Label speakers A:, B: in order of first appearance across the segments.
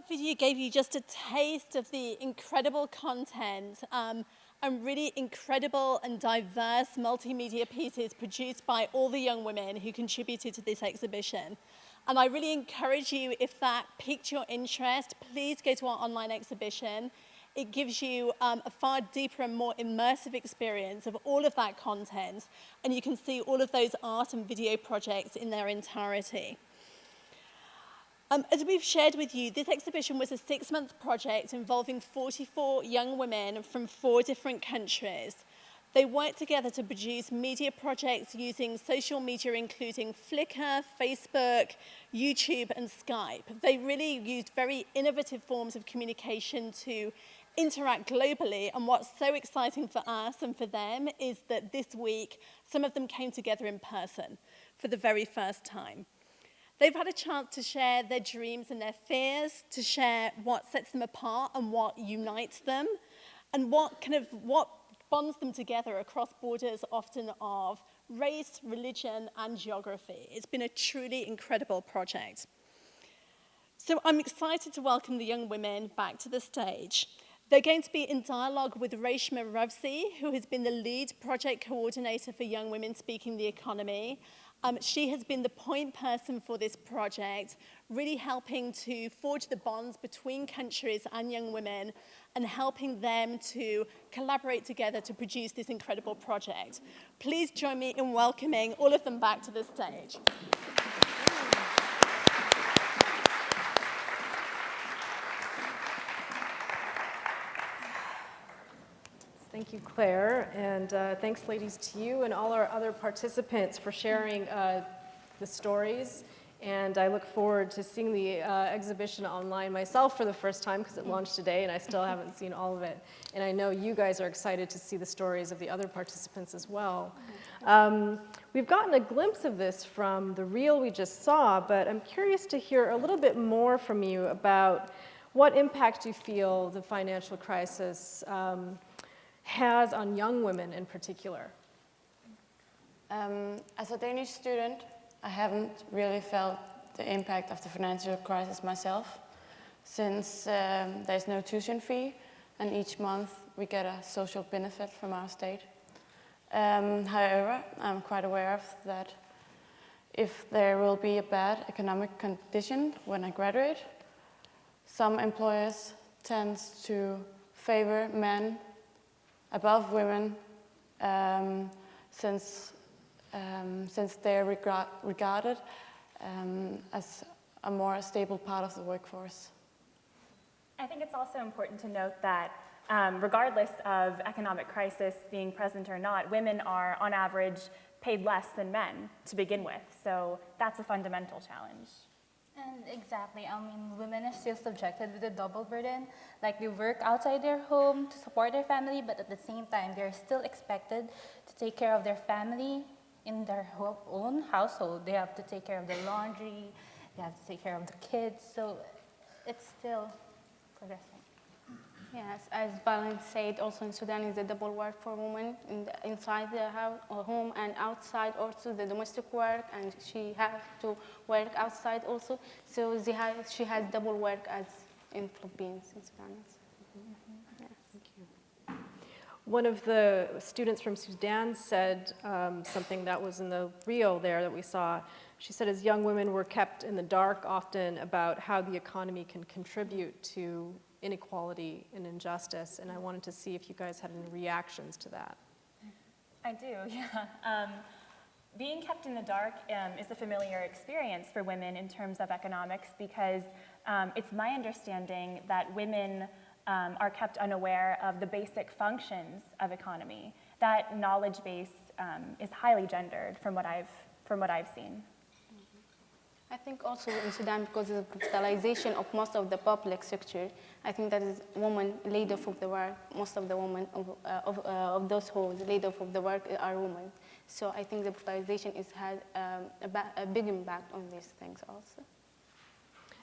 A: that video gave you just a taste of the incredible content um, and really incredible and diverse multimedia pieces produced by all the young women who contributed to this exhibition. And I really encourage you, if that piqued your interest, please go to our online exhibition. It gives you um, a far deeper and more immersive experience of all of that content, and you can see all of those art and video projects in their entirety. Um, as we've shared with you, this exhibition was a six-month project involving 44 young women from four different countries. They worked together to produce media projects using social media including Flickr, Facebook, YouTube and Skype. They really used very innovative forms of communication to interact globally and what's so exciting for us and for them is that this week some of them came together in person for the very first time. They've had a chance to share their dreams and their fears, to share what sets them apart and what unites them, and what kind of what bonds them together across borders often of race, religion and geography. It's been a truly incredible project. So I'm excited to welcome the young women back to the stage. They're going to be in dialogue with Reshma Ravsi, who has been the lead project coordinator for Young Women Speaking the Economy, Um, she has been the point person for this project, really helping to forge the bonds between countries and young women and helping them to collaborate together to produce this incredible project. Please join me in welcoming all of them back to the stage.
B: Thank you, Claire, and uh, thanks, ladies, to you and all our other participants for sharing uh, the stories. And I look forward to seeing the uh, exhibition online myself for the first time because it launched today and I still haven't seen all of it. And I know you guys are excited to see the stories of the other participants as well. Um, we've gotten a glimpse of this from the reel we just saw, but I'm curious to hear a little bit more from you about what impact you feel the financial crisis um, has on young women in particular?
C: Um, as a Danish student, I haven't really felt the impact of the financial crisis myself, since um, there's no tuition fee, and each month we get a social benefit from our state. Um, however, I'm quite aware of that if there will be a bad economic condition when I graduate, some employers tend to favor men above women um, since, um, since they're regard regarded um, as a more stable part of the workforce.
D: I think it's also important to note that um, regardless of economic crisis being present or not, women are on average paid less than men to begin with. So that's a fundamental challenge.
E: And exactly, I mean, women are still subjected with a double burden. Like they work outside their home to support their family, but at the same time, they're still expected to take care of their family in their own household. They have to take care of the laundry, they have to take care of the kids, so it's still progressing.
F: Yes, as Balin said, also in Sudan is a double work for women in the, inside the house, or home and outside also the domestic work, and she has to work outside also. So she has double work as in Philippines in Sudan. Mm -hmm.
B: yes. One of the students from Sudan said um, something that was in the reel there that we saw. She said as young women were kept in the dark often about how the economy can contribute to inequality and injustice, and I wanted to see if you guys had any reactions to that.
D: I do, yeah. Um, being kept in the dark um, is a familiar experience for women in terms of economics because um, it's my understanding that women um, are kept unaware of the basic functions of economy. That knowledge base um, is highly gendered from what I've, from what I've seen.
F: I think also in Sudan, because of the capitalization of most of the public sector, I think that is women laid off of the work. Most of the women of, uh, of, uh, of those who laid off of the work are women. So I think the privatization has had um, a, a, big impact on these things also.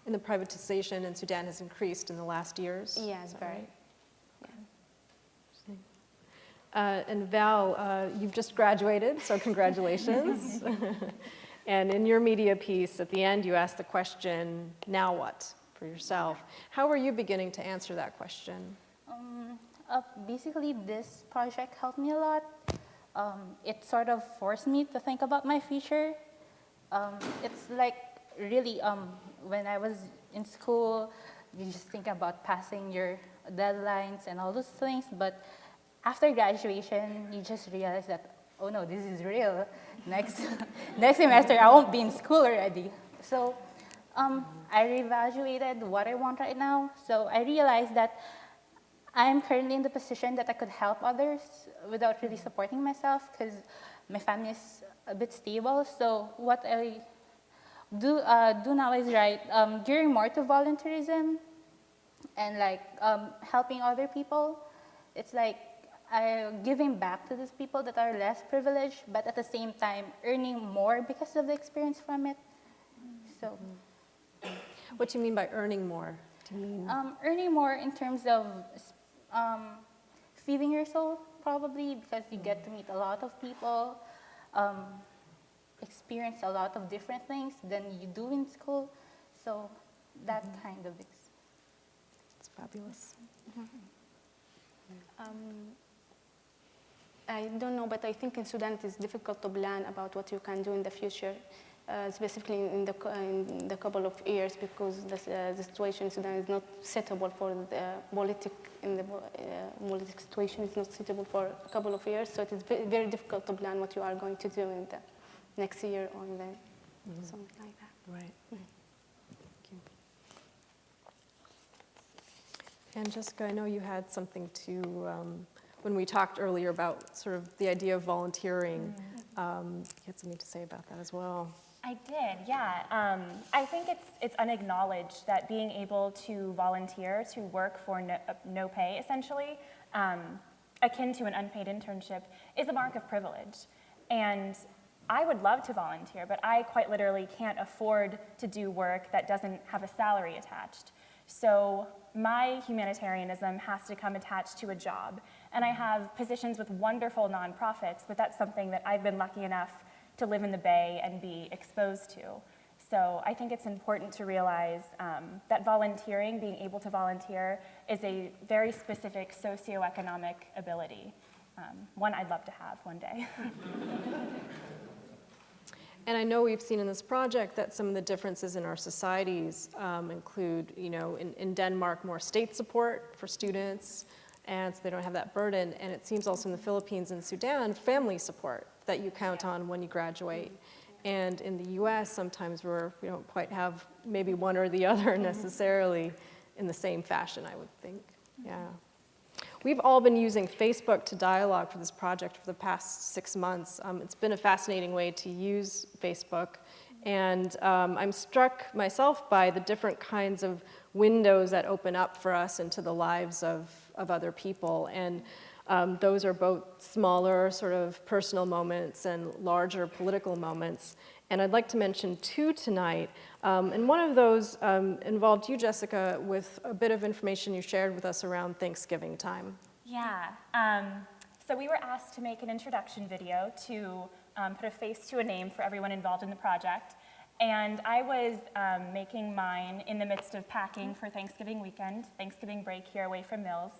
B: And the privatization in Sudan has increased in the last years?
F: Yes, very. Right?
B: Yeah. Uh, and Val, uh, you've just graduated, so congratulations. And in your media piece, at the end, you ask the question, now what? for yourself. How are you beginning to answer that question?
E: Um, uh, basically, this project helped me a lot. Um, it sort of forced me to think about my future. Um, it's like really um, when I was in school, you just think about passing your deadlines and all those things. But after graduation, you just realize that, oh no, this is real. Next, next semester, I won't be in school already. So um, I reevaluated what I want right now. So I realized that I'm currently in the position that I could help others without really supporting myself because my family is a bit stable. So what I do, uh, do now is right, um, gearing more to volunteerism and like um, helping other people. It's like uh, giving back to these people that are less privileged, but at the same time earning more because of the experience from it. So.
B: What do you mean by earning more? Do you mean
E: Um, earning more in terms of um, feeding your soul, probably, because you get to meet a lot of people, um, experience a lot of different things than you do in school. So that kind of ex-
B: it's fabulous?
F: Um, I don't know, but I think in Sudan it is difficult to plan about what you can do in the future, uh, specifically in the, in the couple of years, because the, uh, the situation in Sudan is not suitable for the politic, in the uh, politic situation is not suitable for a couple of years, so it is very difficult to plan what you are going to do in the next year or in the, something like that.
B: Right. Thank you. And Jessica, I know you had something to, um, when we talked earlier about sort of the idea of volunteering, um, you had something to say about that as well.
D: I did, yeah. Um, I think it's, it's unacknowledged that being able to volunteer, to work for no, no pay, essentially, um, akin to an unpaid internship, is a mark of privilege. And I would love to volunteer, but I quite literally can't afford to do work that doesn't have a salary attached. So my humanitarianism has to come attached to a job. And I have positions with wonderful nonprofits, but that's something that I've been lucky enough to live in the Bay and be exposed to. So I think it's important to realize um, that volunteering, being able to volunteer, is a very specific socioeconomic ability. Um, one I'd love to have one day.
B: And I know we've seen in this project that some of the differences in our societies um, include, you know, in, in Denmark, more state support for students, and so they don't have that burden. And it seems also in the Philippines and Sudan, family support that you count on when you graduate. And in the US, sometimes we're, we don't quite have maybe one or the other necessarily in the same fashion, I would think. Yeah. We've all been using Facebook to dialogue for this project for the past six months. Um, it's been a fascinating way to use Facebook. And um, I'm struck myself by the different kinds of windows that open up for us into the lives of, of other people. And um, those are both smaller sort of personal moments and larger political moments. And I'd like to mention two tonight. Um, and one of those um, involved you, Jessica, with a bit of information you shared with us around Thanksgiving time.
D: Yeah. Um, so we were asked to make an introduction video to um, put a face to a name for everyone involved in the project. And I was um, making mine in the midst of packing for Thanksgiving weekend, Thanksgiving break here away from Mills.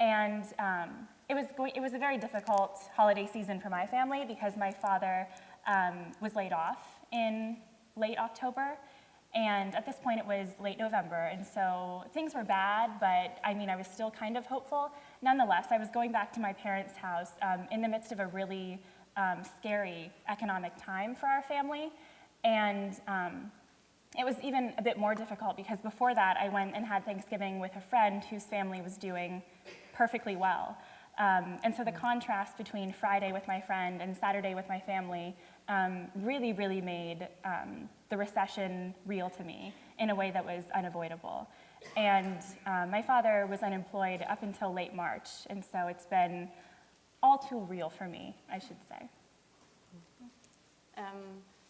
D: And um, it, was going, it was a very difficult holiday season for my family because my father um, was laid off in late October. And at this point, it was late November, and so things were bad, but I mean, I was still kind of hopeful. Nonetheless, I was going back to my parents' house um, in the midst of a really um, scary economic time for our family. And um, it was even a bit more difficult because before that, I went and had Thanksgiving with a friend whose family was doing perfectly well. Um, and so the contrast between Friday with my friend and Saturday with my family um, really, really made um, the recession real to me in a way that was unavoidable. And um, my father was unemployed up until late March, and so it's been all too real for me, I should say.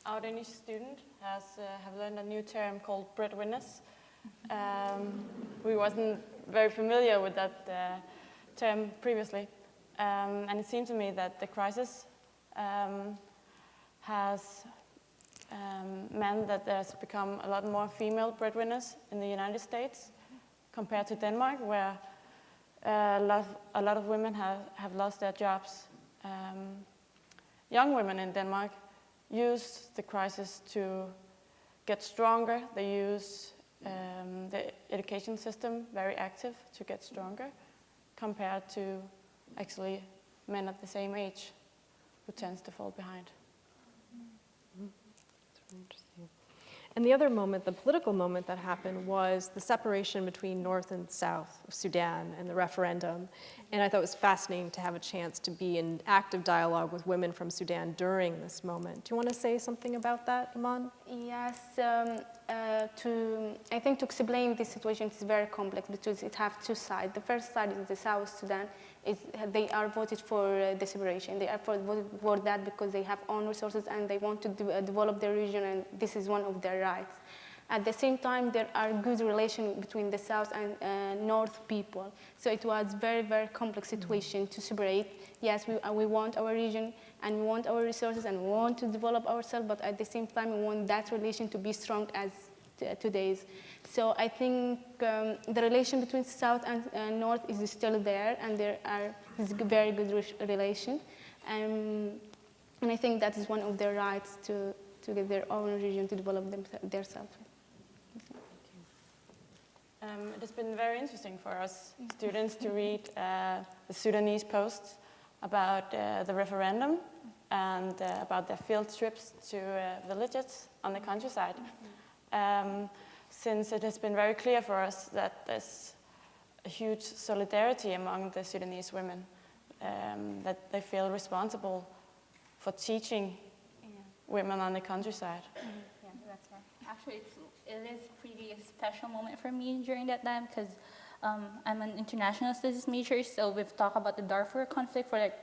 C: Our Danish student has uh, have learned a new term called breadwinners. Um, we wasn't very familiar with that uh, term previously, um, and it seemed to me that the crisis um, has um, meant that there's become a lot more female breadwinners in the United States compared to Denmark, where uh, a, lot of, a lot of women have, have lost their jobs. Um, young women in Denmark use the crisis to get stronger. They use um, the education system very active to get stronger compared to actually men at the same age who tends to fall behind.
B: Interesting. And the other moment, the political moment that happened was the separation between North and South of Sudan and the referendum. And I thought it was fascinating to have a chance to be in active dialogue with women from Sudan during this moment. Do you want to say something about that, Iman?
F: Yes, um, uh, to, I think to explain this situation is very complex because it has two sides. The first side is the South Sudan. Is, they are voted for uh, the separation. They are for, voted for that because they have own resources and they want to uh, develop their region and this is one of their rights. At the same time, there are good relations between the South and uh, North people. So it was very, very complex situation to separate. Yes, we, uh, we want our region and we want our resources and we want to develop ourselves, but at the same time, we want that relation to be strong as today's. So I think um, the relation between South and uh, North is still there, and there are is very good re relation. Um, and I think that is one of their rights to, to get their own region to develop them, themselves.
C: Um, it has been very interesting for us students to read uh, the Sudanese posts about uh, the referendum and uh, about their field trips to uh, villages on the countryside. Um, since it has been very clear for us that there's a huge solidarity among the Sudanese women, um, that they feel responsible for teaching
E: Yeah.
C: women on the countryside.
E: That's right. Actually, it's, it is pretty special moment for me during that time because um, I'm an international studies major, so we've talked about the Darfur conflict for like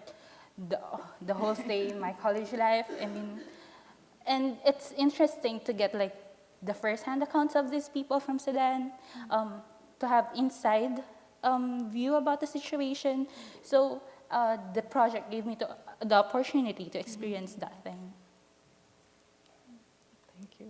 E: the, the whole stay in my college life. I mean, and it's interesting to get like the first-hand accounts of these people from Sudan, um, to have inside um, view about the situation. So uh, the project gave me to, the opportunity to experience that thing.